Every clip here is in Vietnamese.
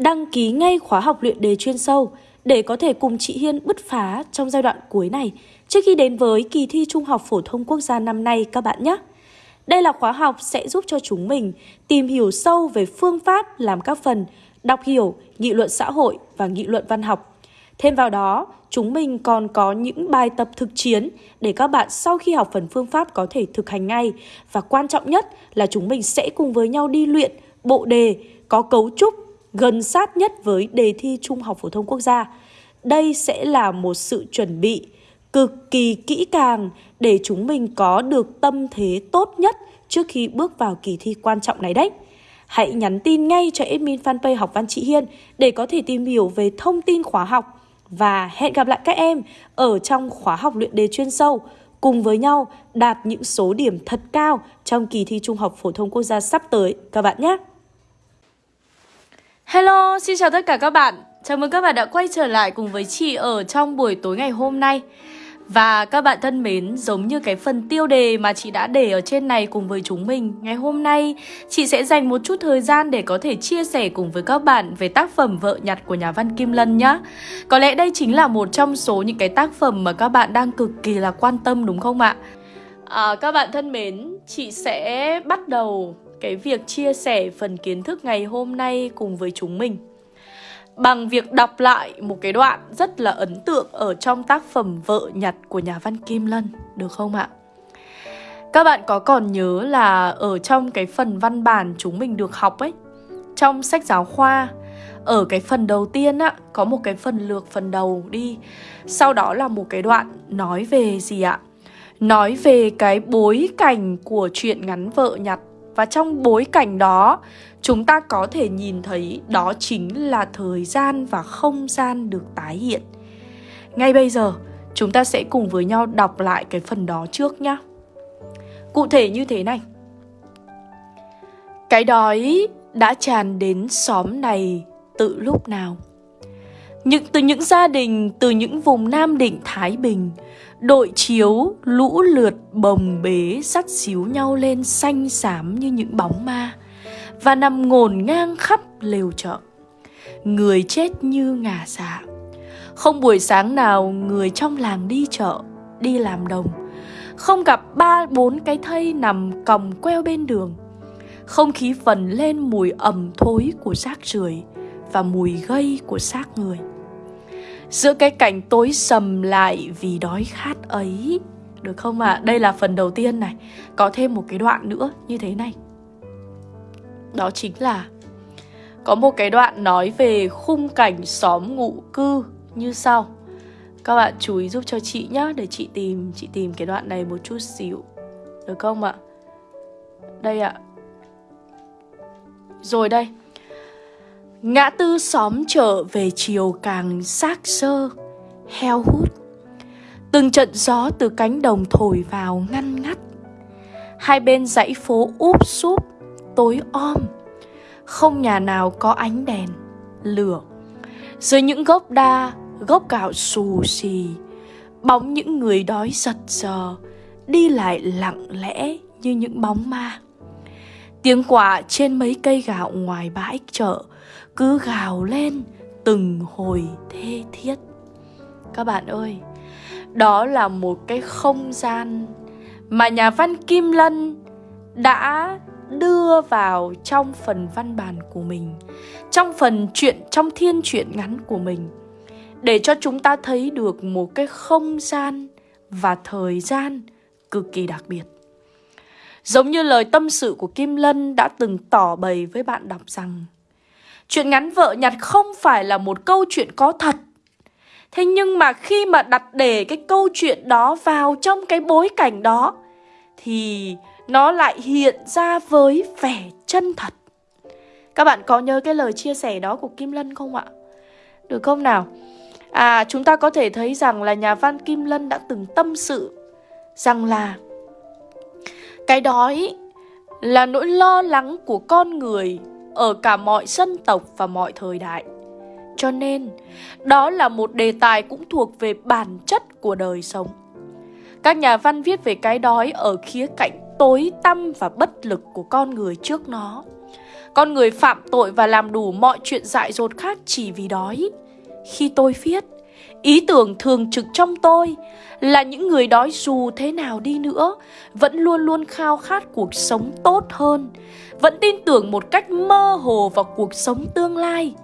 đăng ký ngay khóa học luyện đề chuyên sâu để có thể cùng chị Hiên bứt phá trong giai đoạn cuối này trước khi đến với kỳ thi Trung học Phổ thông Quốc gia năm nay các bạn nhé. Đây là khóa học sẽ giúp cho chúng mình tìm hiểu sâu về phương pháp làm các phần đọc hiểu, nghị luận xã hội và nghị luận văn học. Thêm vào đó, chúng mình còn có những bài tập thực chiến để các bạn sau khi học phần phương pháp có thể thực hành ngay. Và quan trọng nhất là chúng mình sẽ cùng với nhau đi luyện bộ đề có cấu trúc gần sát nhất với đề thi Trung học Phổ thông Quốc gia. Đây sẽ là một sự chuẩn bị cực kỳ kỹ càng để chúng mình có được tâm thế tốt nhất trước khi bước vào kỳ thi quan trọng này đấy. Hãy nhắn tin ngay cho admin fanpage học văn chị Hiên để có thể tìm hiểu về thông tin khóa học và hẹn gặp lại các em ở trong khóa học luyện đề chuyên sâu, cùng với nhau đạt những số điểm thật cao trong kỳ thi Trung học Phổ thông Quốc gia sắp tới các bạn nhé. Hello, xin chào tất cả các bạn. Chào mừng các bạn đã quay trở lại cùng với chị ở trong buổi tối ngày hôm nay. Và các bạn thân mến, giống như cái phần tiêu đề mà chị đã để ở trên này cùng với chúng mình Ngày hôm nay, chị sẽ dành một chút thời gian để có thể chia sẻ cùng với các bạn về tác phẩm Vợ nhặt của nhà văn Kim Lân nhé Có lẽ đây chính là một trong số những cái tác phẩm mà các bạn đang cực kỳ là quan tâm đúng không ạ? À, các bạn thân mến, chị sẽ bắt đầu cái việc chia sẻ phần kiến thức ngày hôm nay cùng với chúng mình bằng việc đọc lại một cái đoạn rất là ấn tượng ở trong tác phẩm Vợ Nhặt của nhà văn Kim Lân, được không ạ? Các bạn có còn nhớ là ở trong cái phần văn bản chúng mình được học ấy, trong sách giáo khoa, ở cái phần đầu tiên á, có một cái phần lược phần đầu đi, sau đó là một cái đoạn nói về gì ạ? Nói về cái bối cảnh của chuyện ngắn Vợ Nhặt và trong bối cảnh đó chúng ta có thể nhìn thấy đó chính là thời gian và không gian được tái hiện. Ngay bây giờ, chúng ta sẽ cùng với nhau đọc lại cái phần đó trước nhé. Cụ thể như thế này. Cái đói đã tràn đến xóm này tự lúc nào? Những từ những gia đình từ những vùng Nam Định Thái Bình, đội chiếu lũ lượt bồng bế sắt xíu nhau lên xanh xám như những bóng ma và nằm ngổn ngang khắp lều chợ. Người chết như ngả dạ. Không buổi sáng nào người trong làng đi chợ, đi làm đồng. Không gặp ba bốn cái thây nằm còng queo bên đường. Không khí phần lên mùi ẩm thối của xác rưởi và mùi gây của xác người. Giữa cái cảnh tối sầm lại vì đói khát ấy Được không ạ? À? Đây là phần đầu tiên này Có thêm một cái đoạn nữa như thế này đó chính là, có một cái đoạn nói về khung cảnh xóm ngụ cư như sau. Các bạn chú ý giúp cho chị nhé để chị tìm chị tìm cái đoạn này một chút xíu. Được không ạ? Đây ạ. Rồi đây. Ngã tư xóm chợ về chiều càng xác sơ, heo hút. Từng trận gió từ cánh đồng thổi vào ngăn ngắt. Hai bên dãy phố úp súp tối om không nhà nào có ánh đèn lửa dưới những gốc đa gốc gạo xù xì bóng những người đói giật giờ đi lại lặng lẽ như những bóng ma tiếng quả trên mấy cây gạo ngoài bãi chợ cứ gào lên từng hồi thê thiết. Các bạn ơi, đó là một cái không gian mà nhà văn kim lân đã đưa vào trong phần văn bản của mình, trong phần chuyện, trong thiên truyện ngắn của mình, để cho chúng ta thấy được một cái không gian và thời gian cực kỳ đặc biệt. Giống như lời tâm sự của kim lân đã từng tỏ bày với bạn đọc rằng chuyện ngắn vợ nhặt không phải là một câu chuyện có thật thế nhưng mà khi mà đặt để cái câu chuyện đó vào trong cái bối cảnh đó thì nó lại hiện ra với vẻ chân thật. Các bạn có nhớ cái lời chia sẻ đó của Kim Lân không ạ? Được không nào? À, chúng ta có thể thấy rằng là nhà văn Kim Lân đã từng tâm sự rằng là cái đói là nỗi lo lắng của con người ở cả mọi dân tộc và mọi thời đại. Cho nên, đó là một đề tài cũng thuộc về bản chất của đời sống. Các nhà văn viết về cái đói ở khía cạnh tối tăm và bất lực của con người trước nó Con người phạm tội và làm đủ mọi chuyện dại dột khác chỉ vì đói Khi tôi viết Ý tưởng thường trực trong tôi là những người đói dù thế nào đi nữa vẫn luôn luôn khao khát cuộc sống tốt hơn, vẫn tin tưởng một cách mơ hồ vào cuộc sống tương lai.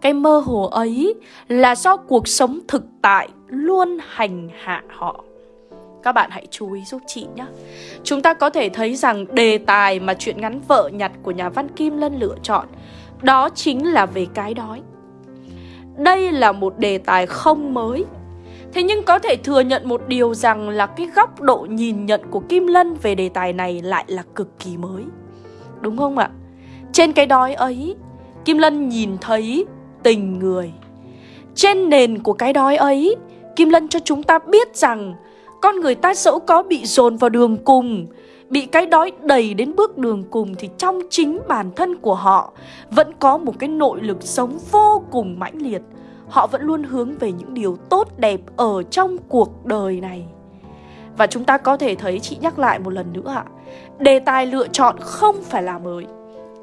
Cái mơ hồ ấy là do cuộc sống thực tại luôn hành hạ họ. Các bạn hãy chú ý giúp chị nhé. Chúng ta có thể thấy rằng đề tài mà chuyện ngắn vợ nhặt của nhà văn Kim Lân lựa chọn đó chính là về cái đói. Đây là một đề tài không mới Thế nhưng có thể thừa nhận một điều rằng là cái góc độ nhìn nhận của Kim Lân về đề tài này lại là cực kỳ mới. Đúng không ạ? Trên cái đói ấy, Kim Lân nhìn thấy tình người. Trên nền của cái đói ấy, Kim Lân cho chúng ta biết rằng Con người ta dẫu có bị dồn vào đường cùng Bị cái đói đầy đến bước đường cùng Thì trong chính bản thân của họ Vẫn có một cái nội lực sống vô cùng mãnh liệt họ vẫn luôn hướng về những điều tốt đẹp ở trong cuộc đời này. Và chúng ta có thể thấy chị nhắc lại một lần nữa ạ. Đề tài lựa chọn không phải là mới.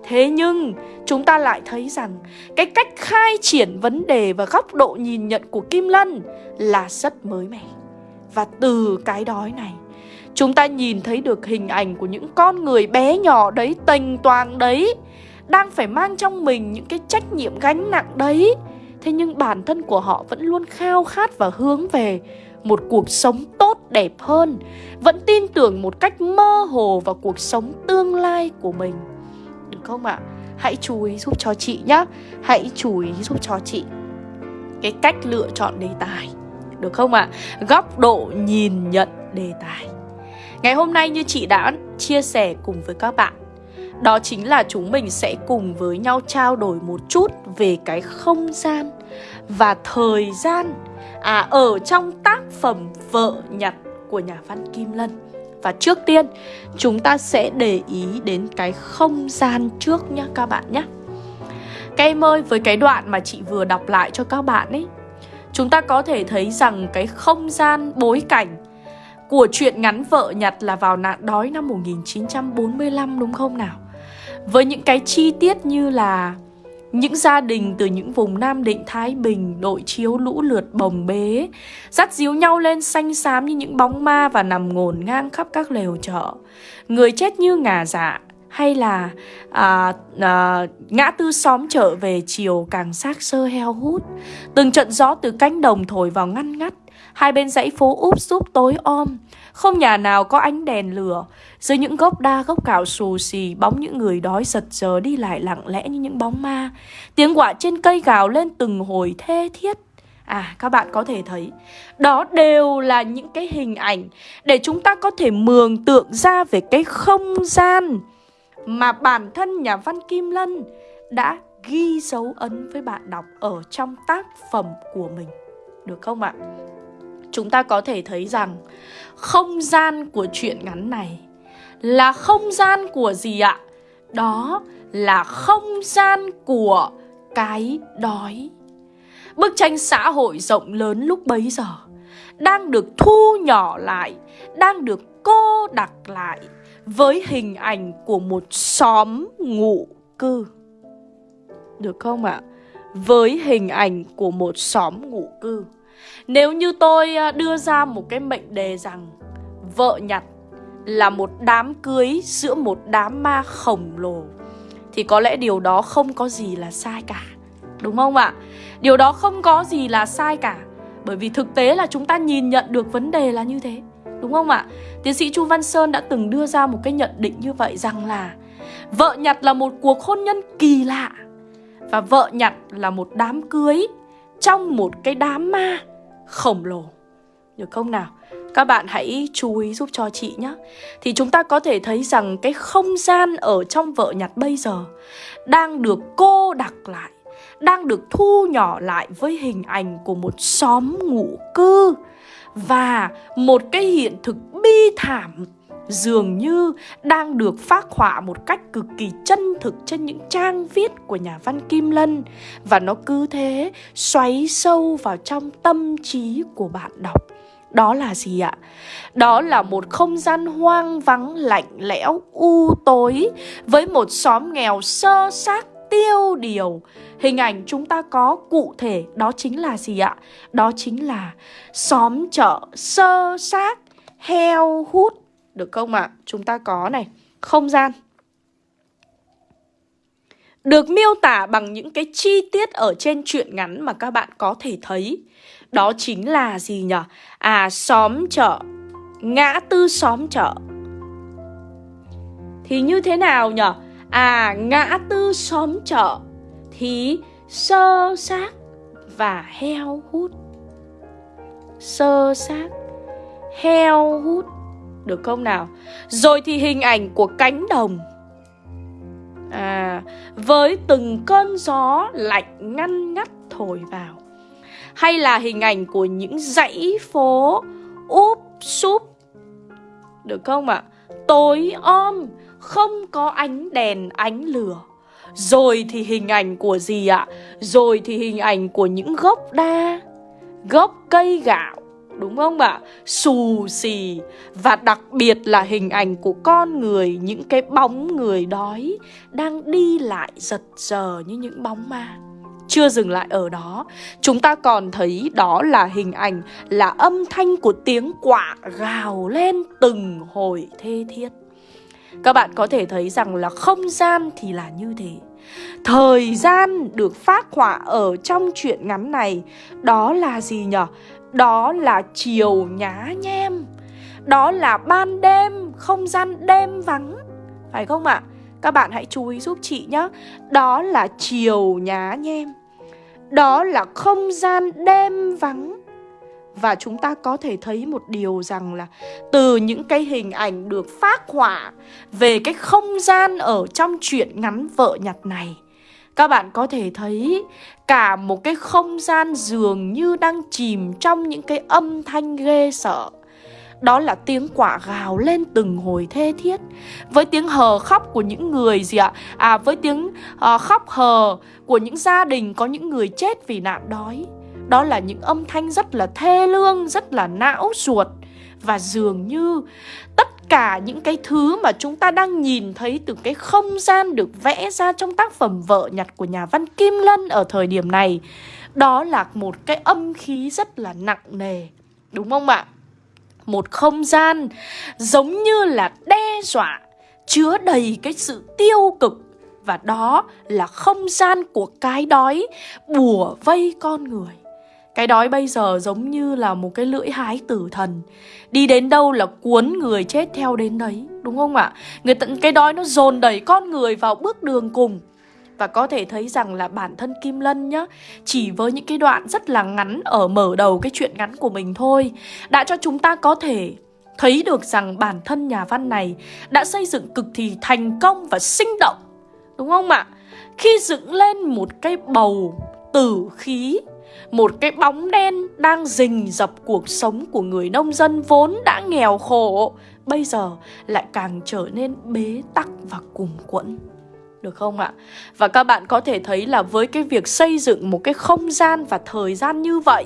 Thế nhưng chúng ta lại thấy rằng cái cách khai triển vấn đề và góc độ nhìn nhận của Kim Lân là rất mới mẻ. Và từ cái đói này, chúng ta nhìn thấy được hình ảnh của những con người bé nhỏ đấy, tềnh toàn đấy, đang phải mang trong mình những cái trách nhiệm gánh nặng đấy Thế nhưng bản thân của họ vẫn luôn khao khát và hướng về một cuộc sống tốt, đẹp hơn, Vẫn tin tưởng một cách mơ hồ vào cuộc sống tương lai của mình Được không ạ? Hãy chú ý giúp cho chị nhé Hãy chú ý giúp cho chị Cái cách lựa chọn đề tài Được không ạ? Góc độ nhìn nhận đề tài Ngày hôm nay như chị đã chia sẻ cùng với các bạn đó chính là chúng mình sẽ cùng với nhau trao đổi một chút về cái không gian và thời gian à, ở trong tác phẩm Vợ Nhặt của nhà văn Kim Lân. Và trước tiên chúng ta sẽ để ý đến cái không gian trước nhá các bạn nhé. Các em ơi, với cái đoạn mà chị vừa đọc lại cho các bạn ấy Chúng ta có thể thấy rằng cái không gian bối cảnh của chuyện ngắn vợ nhặt là vào nạn đói năm 1945 đúng không nào? Với những cái chi tiết như là những gia đình từ những vùng Nam Định, Thái Bình đội chiếu lũ lượt bồng bế, dắt díu nhau lên xanh xám như những bóng ma và nằm ngổn ngang khắp các lều chợ. Người chết như ngà dạ, hay là à, à, ngã tư xóm trở về chiều càng xác sơ heo hút. Từng trận gió từ cánh đồng thổi vào ngăn ngắt, hai bên dãy phố úp súp tối om. Không nhà nào có ánh đèn lửa Dưới những gốc đa gốc cạo xù xì Bóng những người đói giật giờ đi lại lặng lẽ như những bóng ma Tiếng quạ trên cây gào lên từng hồi thê thiết À các bạn có thể thấy Đó đều là những cái hình ảnh Để chúng ta có thể mường tượng ra về cái không gian mà bản thân nhà văn Kim Lân đã ghi dấu ấn với bạn đọc ở trong tác phẩm của mình Được không ạ? chúng ta có thể thấy rằng không gian của chuyện ngắn này là không gian của gì ạ? Đó là không gian của cái đói. Bức tranh xã hội rộng lớn lúc bấy giờ đang được thu nhỏ lại, đang được cô đặc lại với hình ảnh của một xóm ngụ cư. Được không ạ? Với hình ảnh của một xóm ngụ cư. Nếu như tôi à, đưa ra một cái mệnh đề rằng Vợ nhặt là một đám cưới giữa một đám ma khổng lồ, Thì có lẽ điều đó không có gì là sai cả Đúng không ạ? Điều đó không có gì là sai cả, Bởi vì thực tế là chúng ta nhìn nhận được vấn đề là như thế Đúng không ạ? Tiến sĩ Chu Văn Sơn đã từng đưa ra một cái nhận định như vậy rằng là Vợ nhặt là một cuộc hôn nhân kỳ lạ Và vợ nhặt là một đám cưới trong một cái đám ma khổng lồ Được không nào? Các bạn hãy chú ý giúp cho chị nhé Thì chúng ta có thể thấy rằng cái không gian ở trong vợ nhặt bây giờ Đang được cô đặc lại, Đang được thu nhỏ lại với hình ảnh của một xóm ngụ cư và một cái hiện thực bi thảm dường như đang được phác họa một cách cực kỳ chân thực trên những trang viết của nhà văn Kim Lân và nó cứ thế xoáy sâu vào trong tâm trí của bạn đọc Đó là gì ạ? Đó là một không gian hoang vắng, lạnh lẽo, u tối với một xóm nghèo sơ xác tiêu điều. Hình ảnh chúng ta có cụ thể đó chính là gì ạ? Đó chính là xóm chợ sơ sát heo hút. Được không ạ? Chúng ta có này, không gian được miêu tả bằng những cái chi tiết ở trên truyện ngắn mà các bạn có thể thấy. Đó chính là gì nhỉ? À, xóm chợ, ngã tư xóm chợ. Thì như thế nào nhỉ? À, ngã tư xóm chợ thì sơ xác và heo hút. Sơ xác, heo hút. Được không nào? Rồi thì hình ảnh của cánh đồng À, với từng cơn gió lạnh ngăn ngắt thổi vào Hay là hình ảnh của những dãy phố úp súp Được không ạ? À? Tối om, không có ánh đèn, ánh lửa Rồi thì hình ảnh của gì ạ? Rồi thì hình ảnh của những gốc đa, Gốc cây gạo, Đúng không ạ? Xù xì Và đặc biệt là hình ảnh của con người, Những cái bóng người đói Đang đi lại giật giờ như những bóng ma chưa dừng lại ở đó, Chúng ta còn thấy đó là hình ảnh, Là âm thanh của tiếng quạ gào lên từng hồi thê thiết các bạn có thể thấy rằng là không gian thì là như thế. Thời gian được phát họa ở trong truyện ngắn này Đó là gì nhở? Đó là chiều nhá nhem. Đó là ban đêm, không gian đêm vắng. Phải không ạ? À? Các bạn hãy chú ý giúp chị nhé Đó là chiều nhá nhem. Đó là không gian đêm vắng. Và chúng ta có thể thấy một điều rằng là Từ những cái hình ảnh được phát họa Về cái không gian ở trong chuyện ngắn vợ nhặt này các bạn có thể thấy cả một cái không gian dường như đang chìm trong những cái âm thanh ghê sợ. Đó là tiếng quả gào lên từng hồi thê thiết Với tiếng hờ khóc của những người gì ạ? À với tiếng uh, khóc hờ của những gia đình có những người chết vì nạn đói đó là những âm thanh rất là thê lương, rất là não ruột. Và dường như tất cả những cái thứ mà chúng ta đang nhìn thấy từ cái không gian được vẽ ra trong tác phẩm Vợ nhặt của nhà văn Kim Lân ở thời điểm này Đó là một cái âm khí rất là nặng nề. Đúng không ạ? Một không gian giống như là đe dọa Chứa đầy cái sự tiêu cực. Và đó là không gian của cái đói bùa vây con người cái đói bây giờ giống như là một cái lưỡi hái tử thần Đi đến đâu là cuốn người chết theo đến đấy, Đúng không ạ? Người tận cái đói nó dồn đẩy con người vào bước đường cùng Và có thể thấy rằng là bản thân Kim Lân nhá, Chỉ với những cái đoạn rất là ngắn ở mở đầu cái chuyện ngắn của mình thôi, Đã cho chúng ta có thể thấy được rằng bản thân nhà văn này Đã xây dựng cực kỳ thành công và sinh động, Đúng không ạ? Khi dựng lên một cái bầu tử khí một cái bóng đen đang rình dập cuộc sống của người nông dân vốn đã nghèo khổ Bây giờ lại càng trở nên bế tắc và cùng quẫn được không ạ? Và các bạn có thể thấy là với cái việc xây dựng một cái không gian và thời gian như vậy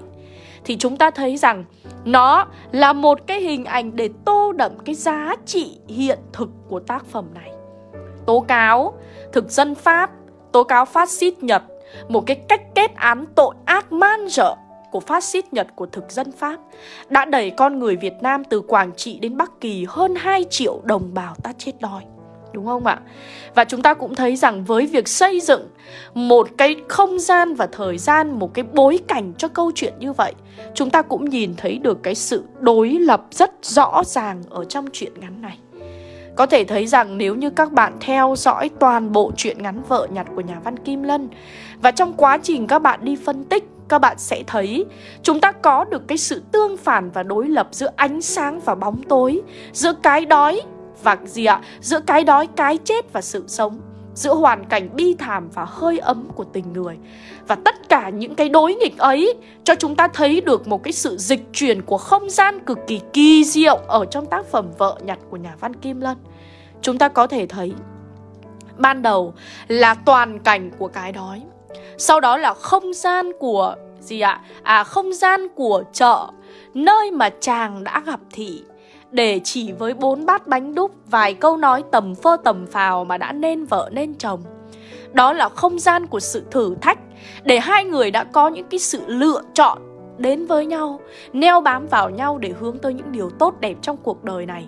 Thì chúng ta thấy rằng nó là một cái hình ảnh để tô đậm cái giá trị hiện thực của tác phẩm này Tố cáo thực dân Pháp, tố cáo phát xít Nhật một cái cách kết án tội ác man rợ của phát xít Nhật của thực dân Pháp đã đẩy con người Việt Nam từ Quảng Trị đến Bắc Kỳ hơn 2 triệu đồng bào ta chết đói. Đúng không ạ? Và chúng ta cũng thấy rằng với việc xây dựng một cái không gian và thời gian, một cái bối cảnh cho câu chuyện như vậy, chúng ta cũng nhìn thấy được cái sự đối lập rất rõ ràng ở trong chuyện ngắn này. Có thể thấy rằng nếu như các bạn theo dõi toàn bộ chuyện ngắn vợ nhặt của nhà văn Kim Lân Và trong quá trình các bạn đi phân tích các bạn sẽ thấy chúng ta có được cái sự tương phản và đối lập giữa ánh sáng và bóng tối Giữa cái đói và gì ạ? Giữa cái đói, cái chết và sự sống giữa hoàn cảnh bi thảm và hơi ấm của tình người. Và tất cả những cái đối nghịch ấy cho chúng ta thấy được một cái sự dịch chuyển của không gian cực kỳ kỳ diệu ở trong tác phẩm Vợ nhặt của nhà văn Kim Lân. Chúng ta có thể thấy ban đầu là toàn cảnh của cái đói. Sau đó là không gian của gì ạ? À không gian của chợ, nơi mà chàng đã gặp thị để chỉ với bốn bát bánh đúc vài câu nói tầm phơ tầm phào mà đã nên vợ nên chồng. Đó là không gian của sự thử thách để hai người đã có những cái sự lựa chọn đến với nhau, neo bám vào nhau để hướng tới những điều tốt đẹp trong cuộc đời này.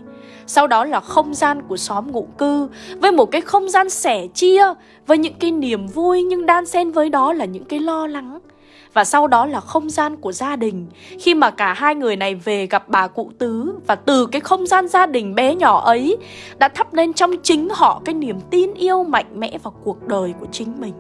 Sau đó là không gian của xóm ngụ cư với một cái không gian sẻ chia với những cái niềm vui nhưng đan xen với đó là những cái lo lắng. Và sau đó là không gian của gia đình. Khi mà cả hai người này về gặp bà cụ tứ, Và từ cái không gian gia đình bé nhỏ ấy, Đã thắp lên trong chính họ cái niềm tin yêu mạnh mẽ vào cuộc đời của chính mình.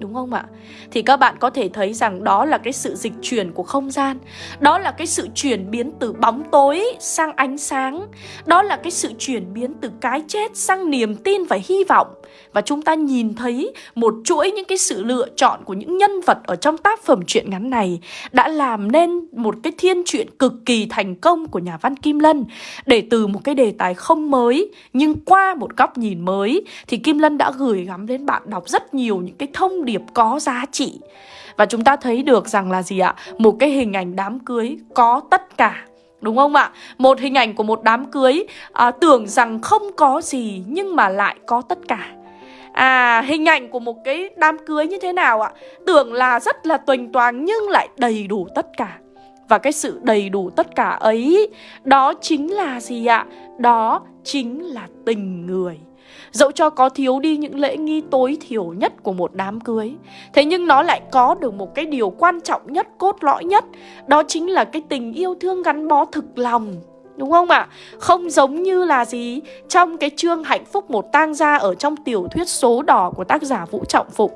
Đúng không ạ? Thì các bạn có thể thấy rằng đó là cái sự dịch chuyển của không gian. Đó là cái sự chuyển biến từ bóng tối sang ánh sáng. Đó là cái sự chuyển biến từ cái chết sang niềm tin và hy vọng. Và chúng ta nhìn thấy một chuỗi những cái sự lựa chọn của những nhân vật ở trong tác phẩm truyện ngắn này Đã làm nên một cái thiên truyện cực kỳ thành công của nhà văn Kim Lân. Để từ một cái đề tài không mới, Nhưng qua một góc nhìn mới, Thì Kim Lân đã gửi gắm đến bạn đọc rất nhiều những cái thông điệp có giá trị Và chúng ta thấy được rằng là gì ạ? Một cái hình ảnh đám cưới có tất cả Đúng không ạ? Một hình ảnh của một đám cưới à, tưởng rằng không có gì nhưng mà lại có tất cả À, hình ảnh của một cái đám cưới như thế nào ạ? Tưởng là rất là tuềnh toàng nhưng lại đầy đủ tất cả Và cái sự đầy đủ tất cả ấy Đó chính là gì ạ? Đó chính là tình người Dẫu cho có thiếu đi những lễ nghi tối thiểu nhất của một đám cưới Thế nhưng nó lại có được một cái điều quan trọng nhất, cốt lõi nhất Đó chính là cái tình yêu thương gắn bó thực lòng Đúng không ạ? À? Không giống như là gì Trong cái chương hạnh phúc một tang gia Ở trong tiểu thuyết số đỏ của tác giả Vũ Trọng Phụng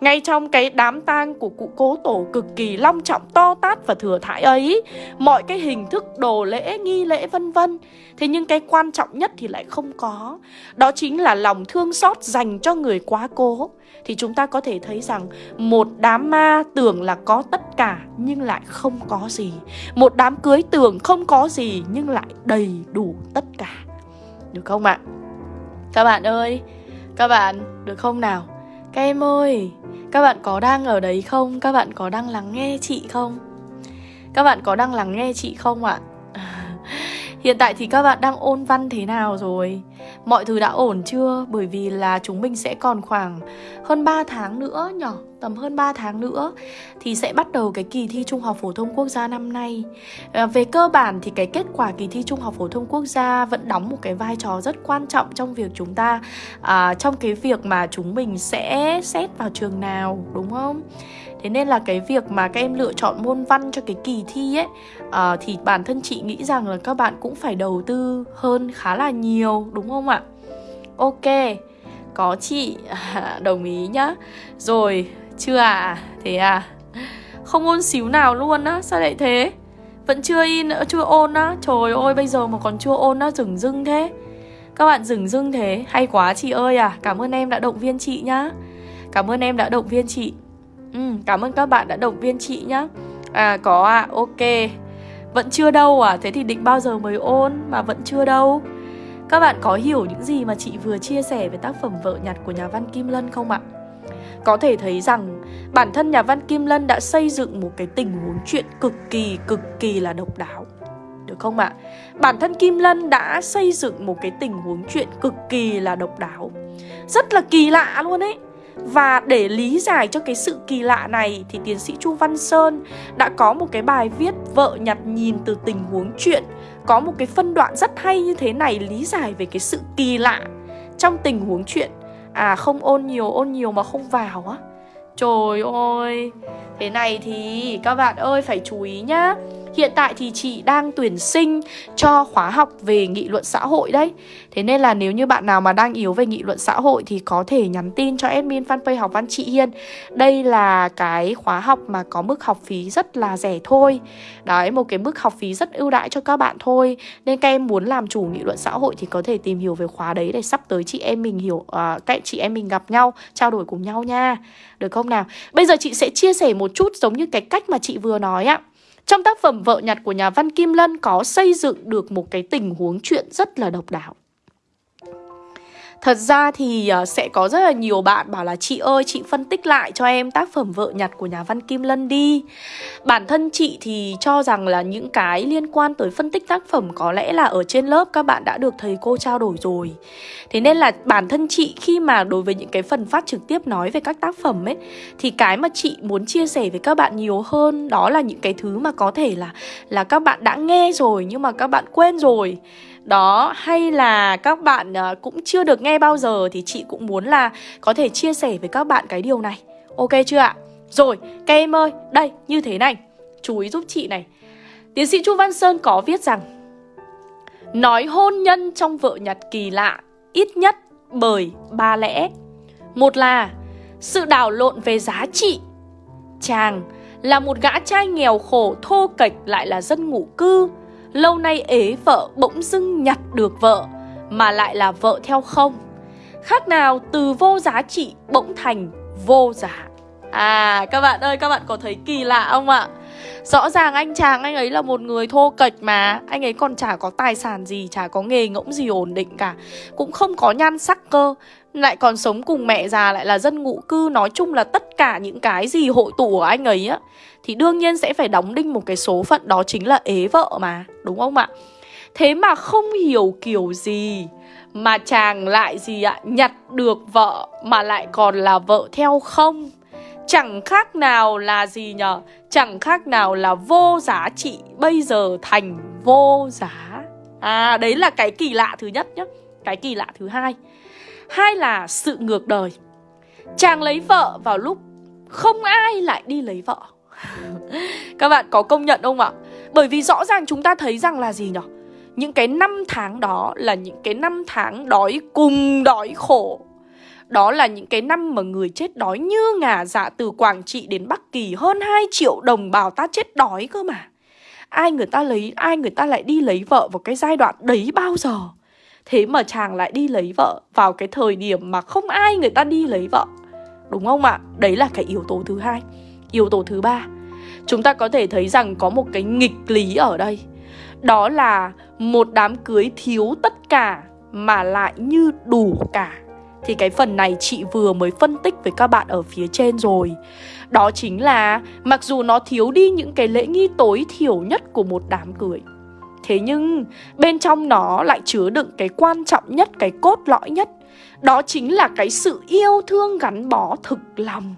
ngay trong cái đám tang của cụ cố tổ cực kỳ long trọng to tát và thừa thãi ấy Mọi cái hình thức đồ lễ, nghi lễ vân vân. Thế nhưng cái quan trọng nhất thì lại không có. Đó chính là lòng thương xót dành cho người quá cố. Thì chúng ta có thể thấy rằng Một đám ma tưởng là có tất cả nhưng lại không có gì. Một đám cưới tưởng không có gì nhưng lại đầy đủ tất cả. Được không ạ? Các bạn ơi Các bạn được không nào? Các em ơi, Các bạn có đang ở đấy không? Các bạn có đang lắng nghe chị không? Các bạn có đang lắng nghe chị không ạ? Hiện tại thì các bạn đang ôn văn thế nào rồi? Mọi thứ đã ổn chưa? Bởi vì là chúng mình sẽ còn khoảng hơn 3 tháng nữa nhỉ? Tầm hơn 3 tháng nữa thì sẽ bắt đầu cái kỳ thi Trung học phổ thông quốc gia năm nay. À, về cơ bản thì cái kết quả kỳ thi Trung học phổ thông quốc gia vẫn đóng một cái vai trò rất quan trọng trong việc chúng ta à, trong cái việc mà chúng mình sẽ xét vào trường nào đúng không? Thế nên là cái việc mà các em lựa chọn môn văn cho cái kỳ thi ấy à, Thì bản thân chị nghĩ rằng là các bạn cũng phải đầu tư hơn khá là nhiều đúng không không ạ? Ok, có chị à, đồng ý nhá. Rồi, chưa à? Thế à? Không ôn xíu nào luôn á, sao lại thế? Vẫn chưa in, chưa ôn á? Trời ơi, bây giờ mà còn chưa ôn á, dừng dưng thế. Các bạn dừng dưng thế, hay quá chị ơi à. Cảm ơn em đã động viên chị nhá. Cảm ơn em đã động viên chị. Ừ, cảm ơn các bạn đã động viên chị nhá. À có à, ok. Vẫn chưa đâu à, thế thì định bao giờ mới ôn mà vẫn chưa đâu? Các bạn có hiểu những gì mà chị vừa chia sẻ về tác phẩm Vợ nhặt của nhà văn Kim Lân không ạ? Có thể thấy rằng bản thân nhà văn Kim Lân đã xây dựng một cái tình huống chuyện cực kỳ cực kỳ là độc đáo Được không ạ? Bản thân Kim Lân đã xây dựng một cái tình huống chuyện cực kỳ là độc đáo Rất là kỳ lạ luôn ấy và để lý giải cho cái sự kỳ lạ này thì tiến sĩ Chu Văn Sơn đã có một cái bài viết vợ nhặt nhìn từ tình huống chuyện. Có một cái phân đoạn rất hay như thế này lý giải về cái sự kỳ lạ trong tình huống chuyện. À không ôn nhiều ôn nhiều mà không vào á. Trời ơi, Thế này thì các bạn ơi, phải chú ý nhá. Hiện tại thì chị đang tuyển sinh cho khóa học về nghị luận xã hội đấy. Thế nên là nếu như bạn nào mà đang yếu về nghị luận xã hội thì có thể nhắn tin cho admin fanpage học văn chị Hiên. Đây là cái khóa học mà có mức học phí rất là rẻ thôi. Đấy, một cái mức học phí rất ưu đãi cho các bạn thôi. Nên các em muốn làm chủ nghị luận xã hội thì có thể tìm hiểu về khóa đấy để sắp tới chị em mình hiểu uh, các chị em mình gặp nhau, trao đổi cùng nhau nha. Được không nào? Bây giờ chị sẽ chia sẻ một chút giống như cái cách mà chị vừa nói ạ trong tác phẩm Vợ nhặt của nhà văn Kim Lân có xây dựng được một cái tình huống chuyện rất là độc đáo. Thật ra thì ờ, sẽ có rất là nhiều bạn bảo là, chị ơi, chị phân tích lại cho em tác phẩm vợ nhặt của nhà văn Kim Lân đi. Bản thân chị thì cho rằng là những cái liên quan tới phân tích tác phẩm có lẽ là ở trên lớp các bạn đã được thầy cô trao đổi rồi. Thế nên là bản thân chị khi mà đối với những cái phần phát trực tiếp nói về các tác phẩm ấy, Thì cái mà chị muốn chia sẻ với các bạn nhiều hơn đó là những cái thứ mà có thể là là các bạn đã nghe rồi nhưng mà các bạn quên rồi đó, hay là các bạn ờ, cũng chưa được nghe bao giờ thì chị cũng muốn là có thể chia sẻ với các bạn cái điều này. Ok chưa ạ? Rồi các em ơi, đây, như thế này. Chú ý giúp chị này. Tiến sĩ chu văn sơn có viết rằng, nói hôn nhân trong vợ nhặt kỳ lạ ít nhất bởi ba lẽ. Một là, sự đảo lộn về giá trị. Chàng là một gã trai nghèo khổ, thô kệch, lại là dân ngụ cư. Lâu nay ế vợ bỗng dưng nhặt được vợ, Mà lại là vợ theo không. Khác nào từ vô giá trị bỗng thành vô giá. À các bạn ơi, các bạn có thấy kỳ lạ không ạ? Rõ ràng anh chàng anh ấy là một người thô kệch mà. Anh ấy còn chả có tài sản gì, Chả có nghề ngỗng gì ổn định cả. Cũng không có nhan sắc cơ. Lại còn sống cùng mẹ già, lại là dân ngụ cư. Nói chung là tất cả những cái gì hội tụ của anh ấy á thì đương nhiên sẽ phải đóng đinh một cái số phận Đó chính là ế vợ mà, Đúng không ạ? Thế mà không hiểu kiểu gì Mà chàng lại gì ạ, Nhặt được vợ Mà lại còn là vợ theo không? Chẳng khác nào là gì nhở? Chẳng khác nào là vô giá trị Bây giờ thành vô giá. À đấy là cái kỳ lạ thứ nhất nhá, Cái kỳ lạ thứ hai. Hai là sự ngược đời. Chàng lấy vợ vào lúc Không ai lại đi lấy vợ. Các bạn có công nhận không ạ Bởi vì rõ ràng chúng ta thấy rằng là gì nhở Những cái năm tháng đó Là những cái năm tháng đói cùng đói khổ đó là những cái năm mà người chết đói như ngả dạ từ Quảng Trị đến Bắc Kỳ hơn 2 triệu đồng bào ta chết đói cơ mà. Ai người ta lấy, ai người ta lại đi lấy vợ vào cái giai đoạn đấy bao giờ? Thế mà chàng lại đi lấy vợ vào cái thời điểm mà không ai người ta đi lấy vợ. Đúng không ạ? Đấy là cái yếu tố thứ hai. Yếu tố thứ ba, chúng ta có thể thấy rằng có một cái nghịch lý ở đây. Đó là một đám cưới thiếu tất cả mà lại như đủ cả. Thì cái phần này chị vừa mới phân tích với các bạn ở phía trên rồi. Đó chính là mặc dù nó thiếu đi những cái lễ nghi tối thiểu nhất của một đám cưới Thế nhưng bên trong nó lại chứa đựng cái quan trọng nhất, cái cốt lõi nhất. Đó chính là cái sự yêu thương gắn bó thực lòng.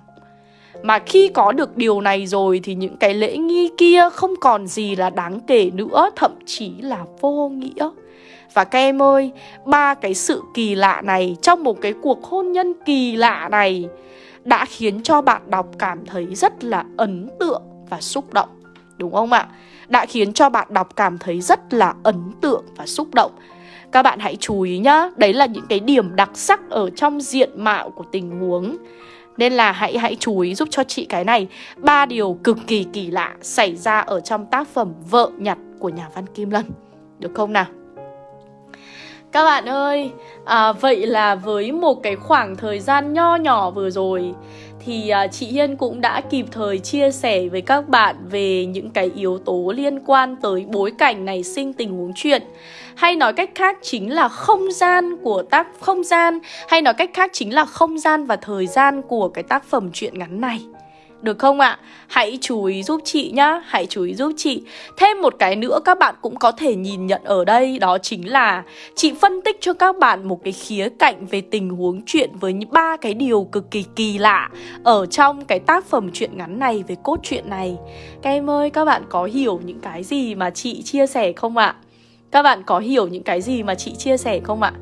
Mà khi có được điều này rồi thì những cái lễ nghi kia không còn gì là đáng kể nữa Thậm chí là vô nghĩa và các em ơi, ba cái sự kỳ lạ này trong một cái cuộc hôn nhân kỳ lạ này đã khiến cho bạn đọc cảm thấy rất là ấn tượng và xúc động. Đúng không ạ? Đã khiến cho bạn đọc cảm thấy rất là ấn tượng và xúc động. Các bạn hãy chú ý nhá, đấy là những cái điểm đặc sắc ở trong diện mạo của tình huống. Nên là hãy hãy chú ý giúp cho chị cái này ba điều cực kỳ kỳ lạ xảy ra ở trong tác phẩm Vợ nhặt của nhà văn Kim Lân. Được không nào? Các bạn ơi, à, vậy là với một cái khoảng thời gian nho nhỏ vừa rồi thì à, chị Hiên cũng đã kịp thời chia sẻ với các bạn về những cái yếu tố liên quan tới bối cảnh này sinh tình huống chuyện hay nói cách khác chính là không gian của tác, không gian, hay nói cách khác chính là không gian và thời gian của cái tác phẩm truyện ngắn này. Được không ạ? À? Hãy chú ý giúp chị nhá, Hãy chú ý giúp chị Thêm một cái nữa các bạn cũng có thể nhìn nhận ở đây, Đó chính là Chị phân tích cho các bạn một cái khía cạnh Về tình huống chuyện với ba cái điều cực kỳ kỳ lạ Ở trong cái tác phẩm truyện ngắn này Về cốt truyện này Các em ơi, các bạn có hiểu những cái gì mà chị chia sẻ không ạ? Các bạn có hiểu những cái gì mà chị chia sẻ không ạ?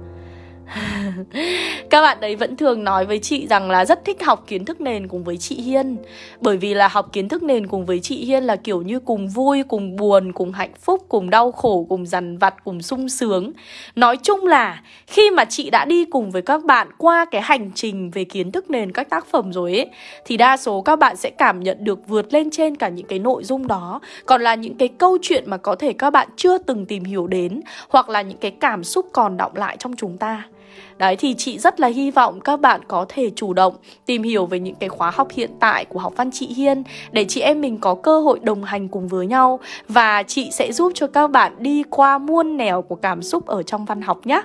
Các bạn đấy vẫn thường nói với chị rằng là rất thích học kiến thức nền cùng với chị Hiên. Bởi vì là học kiến thức nền cùng với chị Hiên là kiểu như cùng vui, cùng buồn, cùng hạnh phúc, cùng đau khổ, cùng dằn vặt, cùng sung sướng. Nói chung là khi mà chị đã đi cùng với các bạn qua cái hành trình về kiến thức nền các tác phẩm rồi ấy Thì đa số các bạn sẽ cảm nhận được vượt lên trên cả những cái nội dung đó. Còn là những cái câu chuyện mà có thể các bạn chưa từng tìm hiểu đến Hoặc là những cái cảm xúc còn động lại trong chúng ta. Đấy, thì chị rất là hy vọng các bạn có thể chủ động tìm hiểu về những cái khóa học hiện tại của học văn chị Hiên để chị em mình có cơ hội đồng hành cùng với nhau và chị sẽ giúp cho các bạn đi qua muôn nẻo của cảm xúc ở trong văn học nhé.